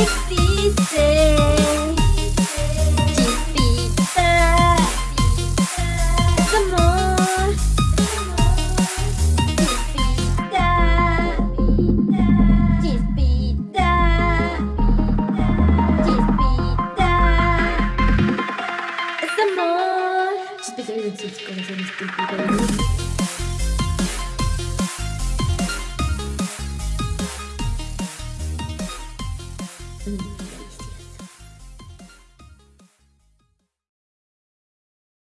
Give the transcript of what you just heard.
Existe. Chispita. Es amor. Chispita. Chispita. Chispita.